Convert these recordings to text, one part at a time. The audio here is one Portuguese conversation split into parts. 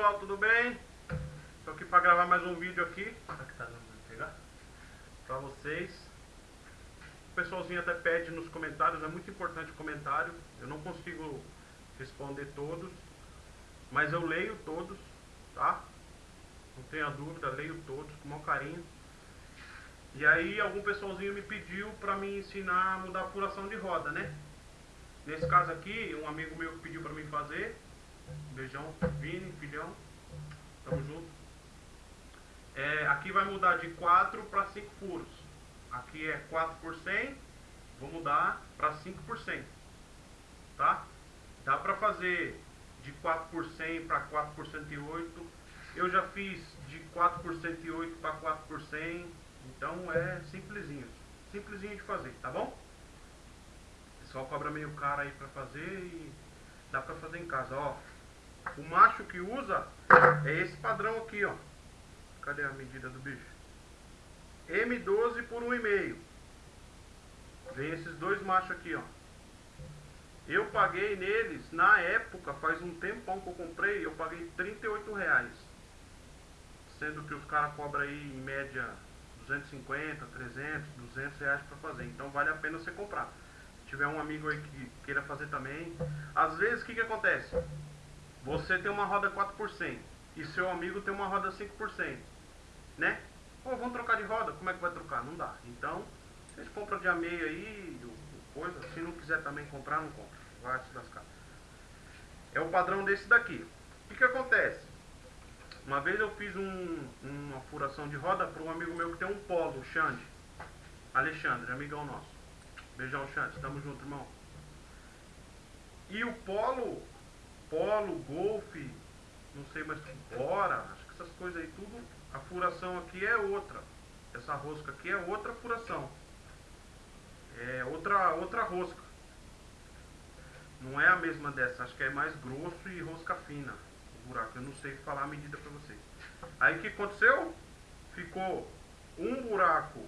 Pessoal, tudo bem? Estou aqui para gravar mais um vídeo aqui. Tá pegar? Para vocês. O pessoalzinho até pede nos comentários, é muito importante o comentário. Eu não consigo responder todos, mas eu leio todos, tá? Não tenha dúvida, leio todos com maior carinho. E aí algum pessoalzinho me pediu para me ensinar a mudar a furação de roda, né? Nesse caso aqui, um amigo meu pediu para mim fazer. Beijão, Vini, filhão. Tamo junto. É, aqui vai mudar de 4 para 5 furos. Aqui é 4 por 100. Vou mudar para 5 por 100. Tá? Dá para fazer de 4 por 100 para 4 por 108. Eu já fiz de 4 por 108 para 4 por 100. Então é simplesinho. Simplesinho de fazer, tá bom? Pessoal cobra meio caro aí pra fazer e dá pra fazer em casa, ó. O macho que usa é esse padrão aqui, ó. Cadê a medida do bicho? M12 por 1,5. Vem esses dois machos aqui, ó. Eu paguei neles, na época, faz um tempão que eu comprei, eu paguei 38 reais. Sendo que os caras cobram aí em média 250, 300, 200 reais para fazer. Então vale a pena você comprar. Se tiver um amigo aí que queira fazer também. Às vezes o que, que acontece? Você tem uma roda 4% e seu amigo tem uma roda 5%. Né? Pô, vamos trocar de roda? Como é que vai trocar? Não dá. Então, vocês compram de a meio aí, coisa. Se não quiser também comprar, não compra. Vai se lascar. É o padrão desse daqui. O que, que acontece? Uma vez eu fiz um, uma furação de roda para um amigo meu que tem um polo, o Xande. Alexandre, amigão nosso. Beijão, Xande. Tamo junto, irmão. E o polo, polo, golfe, não sei mais que bora, acho que essas coisas aí tudo, a furação aqui é outra. Essa rosca aqui é outra furação. É outra, outra rosca. Não é a mesma dessa, acho que é mais grosso e rosca fina buraco. Eu não sei falar a medida para vocês. Aí o que aconteceu? Ficou um buraco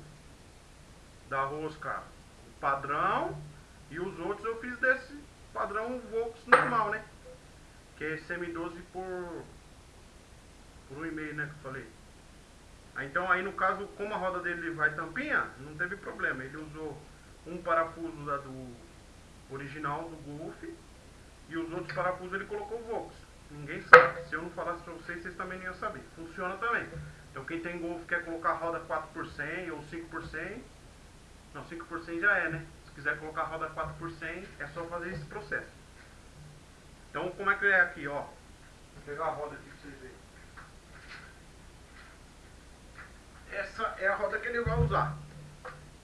da rosca padrão e os outros eu fiz desse padrão Volks normal, né? Que é semi-12 por, por um e meio, né? Que eu falei. Aí, então aí no caso, como a roda dele vai tampinha, não teve problema. Ele usou um parafuso da do original do Golf e os outros parafusos ele colocou o Volks. Ninguém sabe. Se eu não falasse pra vocês, vocês também não iam saber. Funciona também. Então quem tem Golf quer colocar roda 4 por 100 ou 5 por 100. Não, 5 por 100 já é, né? Se quiser colocar roda 4 por 100, é só fazer esse processo. Então como é que é aqui, ó. Vou pegar a roda aqui pra vocês verem. Essa é a roda que ele vai usar.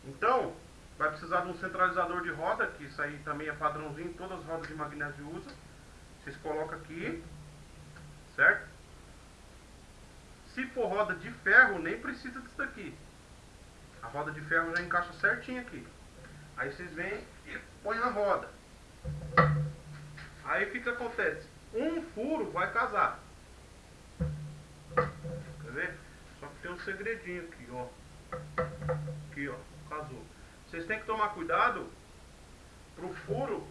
Então, vai precisar de um centralizador de roda, que isso aí também é padrãozinho, todas as rodas de magnésio usam. Vocês colocam aqui, certo? Se for roda de ferro, nem precisa disso daqui. A roda de ferro já encaixa certinho aqui. Aí vocês vêm e põem na roda. Aí o que que acontece? Um furo vai casar. Quer ver? Só que tem um segredinho aqui, ó. Aqui, ó. Casou. Vocês têm que tomar cuidado pro furo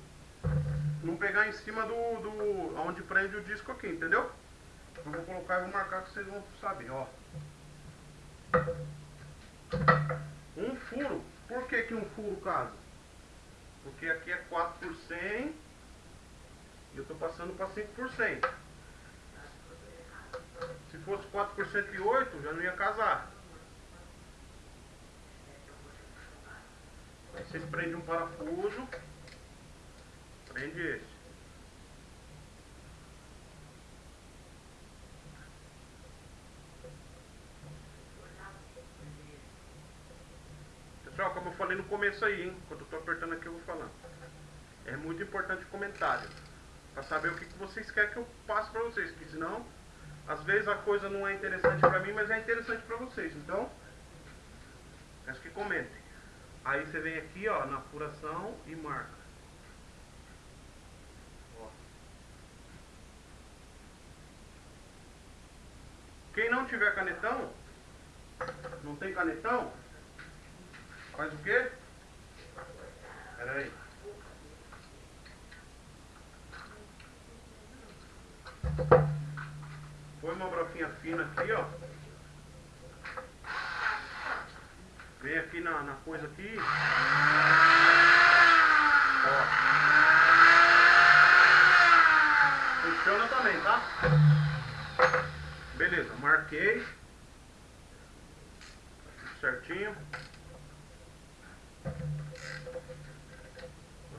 não pegar em cima do, do onde prende o disco aqui, entendeu? Eu vou colocar e vou marcar que vocês vão saber, ó. Um furo. Por que que um furo casa? Porque aqui é 4 por 100 e eu estou passando para 5 por 100. Se fosse 4 por 108, já não ia casar. Aí vocês prendem um parafuso Prende esse. Pessoal, como eu falei no começo aí, hein? Quando eu tô apertando aqui eu vou falando. É muito importante o comentário. Pra saber o que, que vocês querem que eu passe pra vocês. Porque senão, às vezes a coisa não é interessante pra mim, mas é interessante pra vocês. Então, acho que comentem. Aí você vem aqui, ó, na furação e marca. Quem não tiver canetão, não tem canetão, faz o quê? Pera aí. Põe uma broquinha fina aqui, ó. Vem aqui na, na coisa aqui. Ó. Funciona também, tá? Beleza, marquei. Tudo certinho. Vou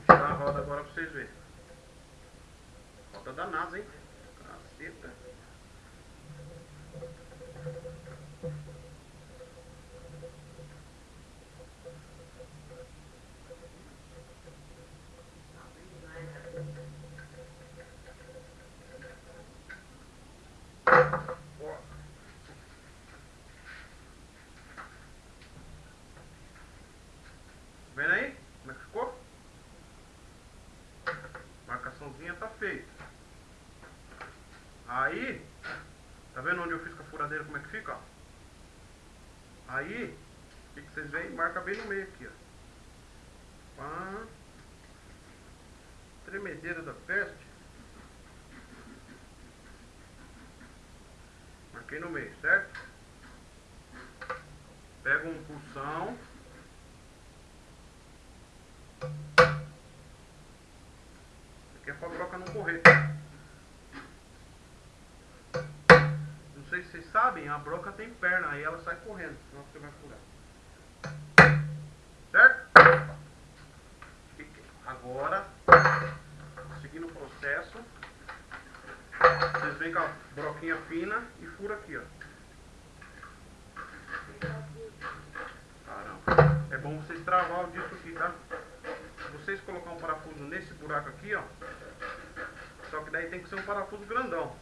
tirar a roda agora pra vocês verem. Roda da NASA, hein? Caceta. Ó. Vendo aí? Como é que ficou? Tá feita. Aí, tá vendo onde eu fiz com a furadeira como é que fica? Aí, o que, que vocês veem? Marca bem no meio aqui, ó. Pá. Tremedeira da peste. Marquei no meio, certo? Pega um pulsão. Aqui é pra broca não correr. Não sei se vocês sabem, a broca tem perna, aí ela sai correndo, senão você vai furar. Certo? Agora, seguindo o processo, vocês vêm com a broquinha fina e fura aqui, ó. Caramba. É bom vocês travar o disco aqui, tá? Vocês colocar um parafuso nesse buraco aqui, ó. Só que daí tem que ser um parafuso grandão.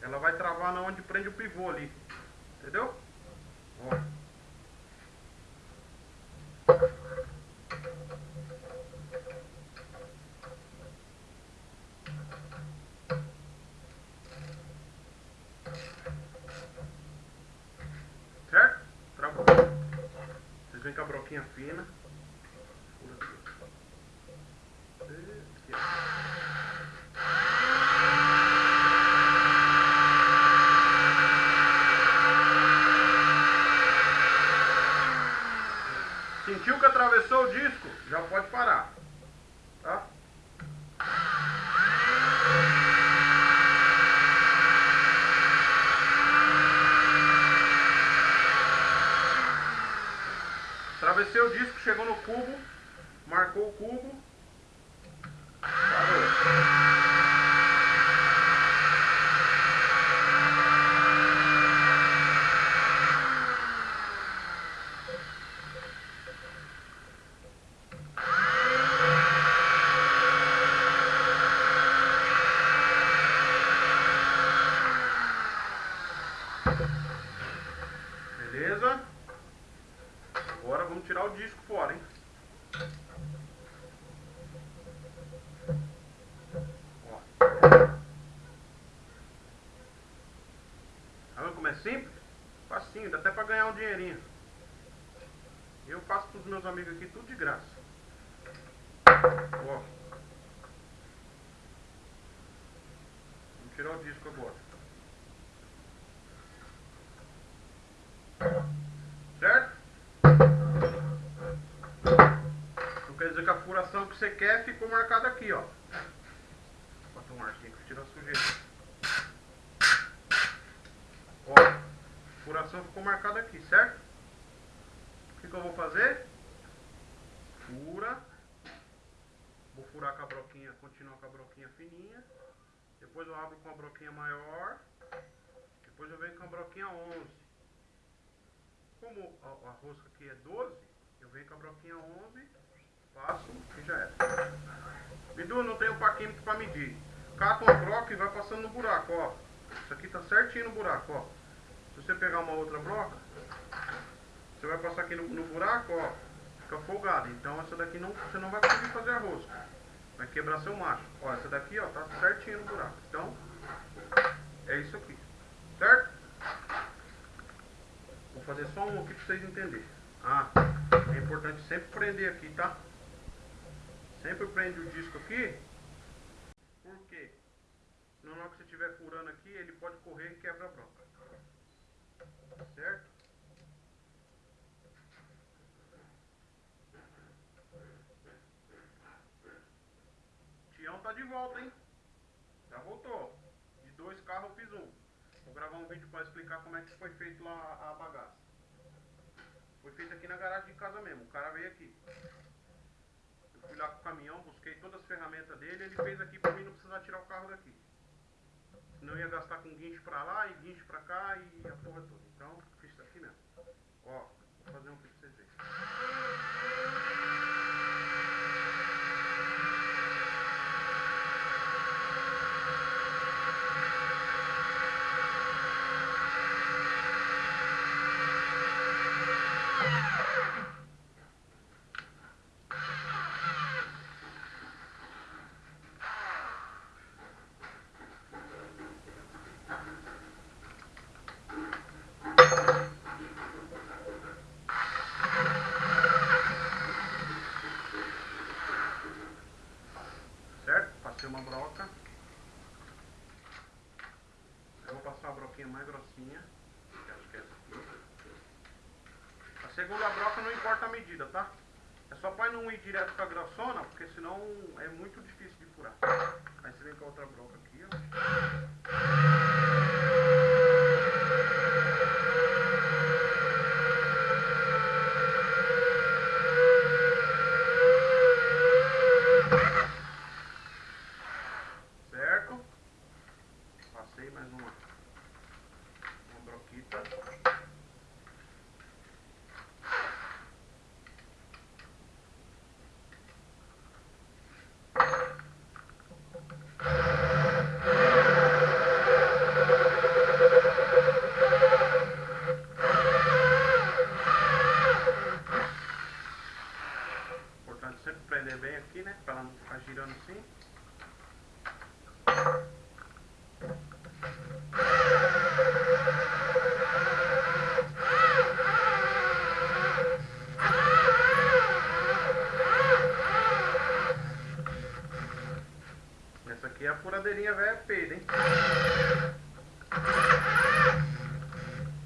Ela vai travar na onde prende o pivô ali. Entendeu? Ó. Certo? Travou. Vocês vêm com a broquinha fina. Fura aqui. Aqui, ó. Sentiu que atravessou o disco? Já pode parar. Tá? Atravessei o disco, chegou no cubo, marcou o cubo. Parou. Beleza? Agora vamos tirar o disco fora, hein? Ó. Tá vendo como é simples? Facinho, dá até pra ganhar um dinheirinho. Eu faço pros meus amigos aqui tudo de graça. Ó. Vamos tirar o disco agora. Certo? Então quer dizer que a furação que você quer ficou marcada aqui, ó. Bota um arzinho que tira a sujeira. Ó, a furação ficou marcada aqui, certo? O que, que eu vou fazer? Fura. Vou furar com a broquinha, continuar com a broquinha fininha. Depois eu abro com a broquinha maior. Depois eu venho com a broquinha 11 como a, a rosca aqui é 12, eu venho com a broquinha 11, passo e já era. Bidu, não tem o paquímetro para medir. Cata uma broca e vai passando no buraco, ó. Isso aqui tá certinho no buraco, ó. Se você pegar uma outra broca, você vai passar aqui no, no buraco, ó. Fica folgado. Então essa daqui não, você não vai conseguir fazer a rosca. Vai quebrar seu macho. Ó, essa daqui, ó, tá certinho no buraco. Então, é isso aqui. Certo? Vou fazer só um aqui para vocês entenderem. Ah, é importante sempre prender aqui, tá? Sempre prende o disco aqui. Por quê? Na hora que você estiver furando aqui, ele pode correr e quebra a broca. Certo? Tião tá de volta, hein? Já voltou. De dois carros eu fiz um. Vou gravar um vídeo para explicar como é que foi feito lá a bagaça. Foi feito aqui na garagem de casa mesmo. O cara veio aqui. Eu fui lá com o caminhão, busquei todas as ferramentas dele. Ele fez aqui para mim não precisar tirar o carro daqui. Senão ia gastar com guincho pra lá e guincho pra cá e a porra toda. Então, fiz isso aqui mesmo. Ó, vou fazer um pra vocês verem. Certo? Passei uma broca. Eu vou passar uma broquinha mais grossinha. Acho que é essa aqui. A segunda broca não importa a medida, tá? É só para não ir direto com a grossona, porque senão é muito difícil de furar. Aí você vem com a outra broca aqui, ó. Certo? Passei mais uma, uma broquita. Importante sempre prender bem aqui, né? Pra ela não ficar girando assim. Essa aqui é a furadeirinha velha peida, hein?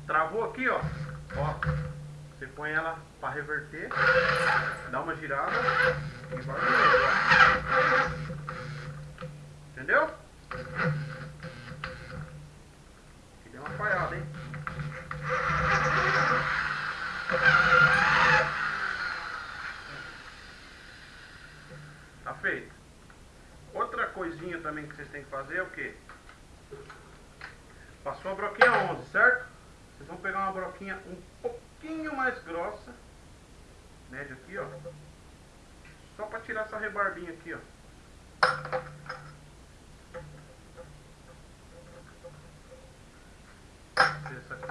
Travou aqui, ó. Ó. Você põe ela pra reverter, dá uma girada e vai ó. Entendeu? Aqui deu uma falhada, hein? Tá feito. Outra coisinha também que vocês têm que fazer é o que? Passou a broquinha 11, certo? Vocês vão pegar uma broquinha um pouquinho mais grossa. Média aqui, ó. Só pra tirar essa rebarbinha aqui, ó. Essa aqui.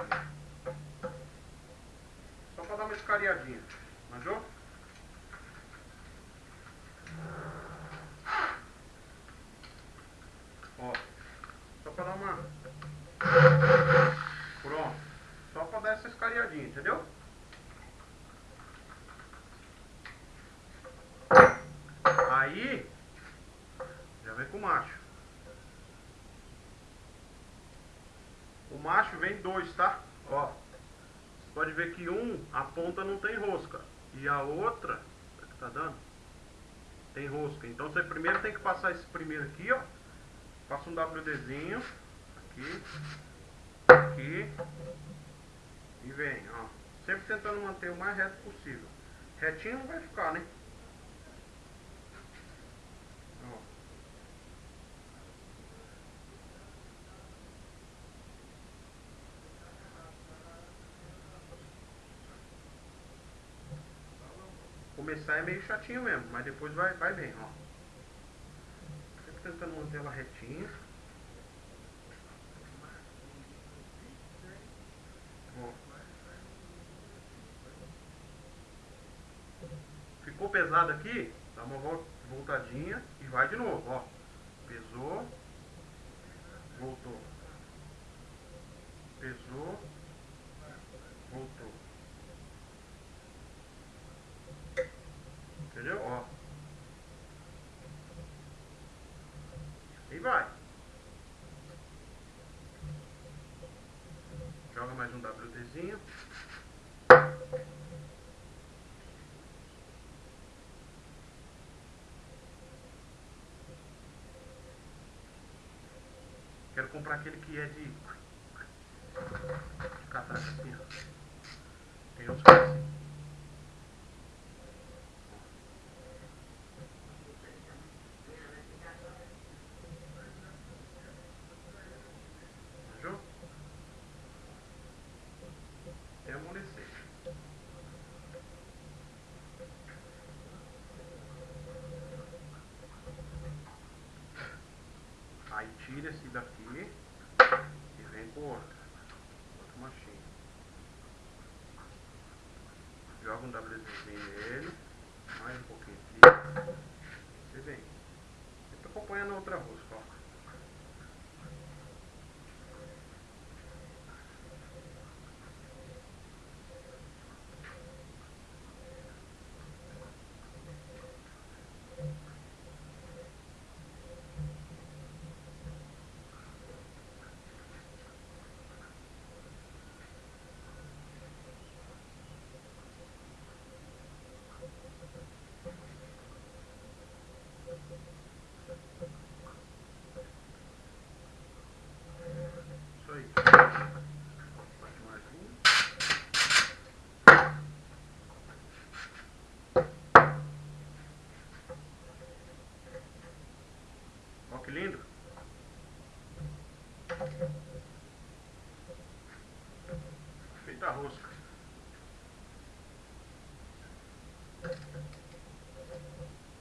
Só pra dar uma escariadinha. Manjou? Ó. Só pra dar uma. Pronto. Só pra dar essa escariadinha, entendeu? Aí. Já vem com o macho. O macho vem dois, tá? Ó. Você pode ver que um, a ponta não tem rosca. E a outra, é que tá dando? Tem rosca. Então você primeiro tem que passar esse primeiro aqui, ó. Passa um WDzinho. Aqui. Aqui. E vem, ó. Sempre tentando manter o mais reto possível. Retinho não vai ficar, né? Ó. Começar é meio chatinho mesmo, mas depois vai, vai bem, ó. Sempre tentando manter ela retinha. Ó. Ficou pesado aqui? Dá uma vol- voltadinha e vai de novo, ó. Pesou. Voltou. Pesou. Voltou. Entendeu? Ó. E vai. mais um WDzinho. Quero comprar aquele que é de, de assim, ó. Tem uns que é assim. Manjou? Tem amolecer. Aí tira esse daqui e vem com outro. Outro machinho. Joga um WDzinho nele. Mais um pouquinho aqui. E vem. Eu tô acompanhando a outra rosca, ó. Isso aí. Bate mais um. Ó que lindo. Rosca.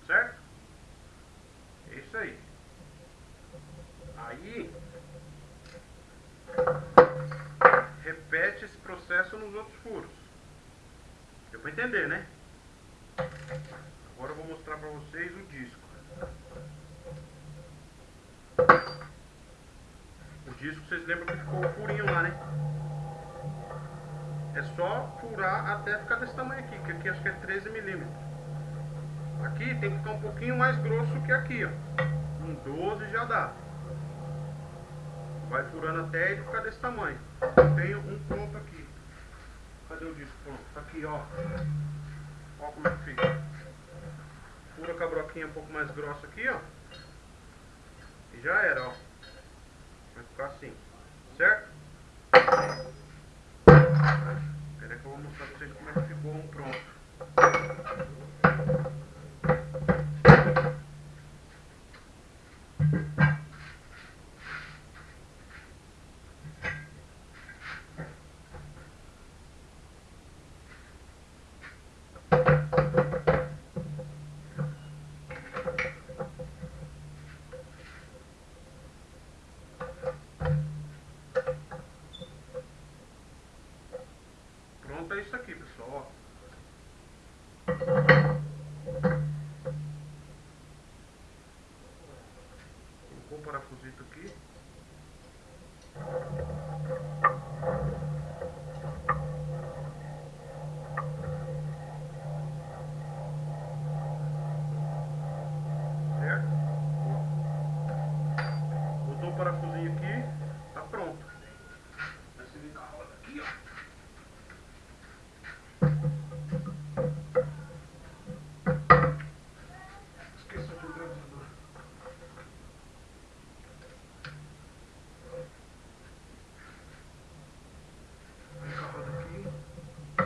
Certo? É isso aí. Aí repete esse processo nos outros furos. Deu pra entender, né? Agora eu vou mostrar pra vocês o disco. O disco, vocês lembram que ficou o furinho lá, né? É só furar até ficar desse tamanho aqui, que aqui acho que é 13 milímetros. Aqui tem que ficar um pouquinho mais grosso que aqui, ó. Um 12 já dá. Vai furando até ele ficar desse tamanho. Eu tenho um pronto aqui. Cadê o disco pronto? Tá aqui, ó. Ó como é que fica. Fura com a broquinha um pouco mais grossa aqui, ó. E já era, ó. Vai ficar assim. Pronto é isso aqui, pessoal. Colocou o parafusito aqui.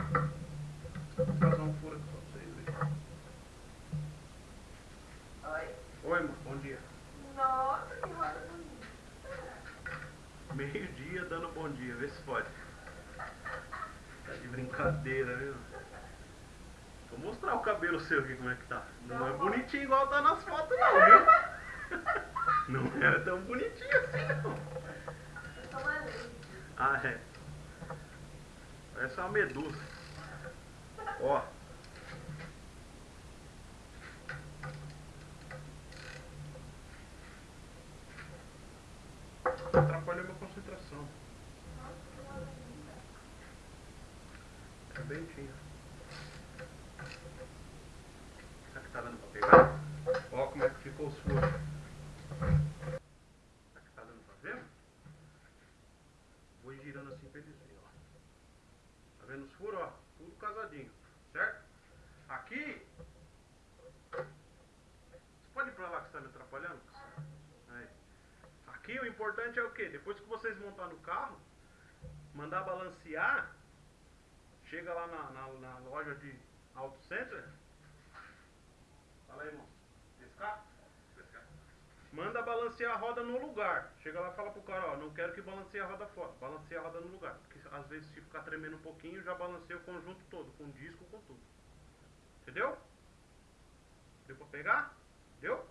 Vou fazer um furo aqui pra vocês verem. Oi. Oi, amor, bom dia. Nossa, que roda bonita. Meio-dia dando bom dia, vê se pode. Tá de brincadeira, viu? Vou mostrar o cabelo seu aqui como é que tá. Não é bonitinho igual tá nas fotos não, viu? Não era tão bonitinho assim não. Eu uma lei. Ah, é. Parece uma medusa. Ó. Atrapalhou minha concentração. É bem tinha. Será que tá dando pra pegar? Ó como é que ficou os furos. Será que tá dando pra ver? Vou ir girando assim pra eles verem, ó. vendo os furos, ó? Tudo casadinho, certo? Aqui. Você pode ir pra lá que você tá me atrapalhando? Aí. Aqui o importante é o que? Depois que vocês montar no carro, mandar balancear, chega lá na, na, na loja de Auto Center. Fala aí, irmão. Pescar? Pescar. Manda balancear a roda no lugar. Chega lá e fala pro cara, ó, não quero que balanceie a roda fora. Balanceia a roda no lugar. Porque às vezes se ficar tremendo um pouquinho, já balanceia o conjunto todo, com disco, com tudo. Entendeu? Deu pra pegar? Deu?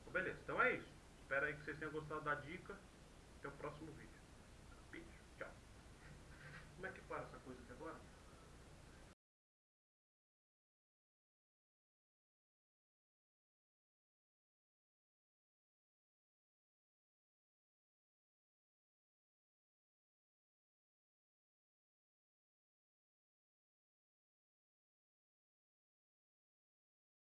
Então, beleza, então é isso. Espero aí que vocês tenham gostado da dica. Até o próximo vídeo. Beijo, tchau. Como é que para essa coisa?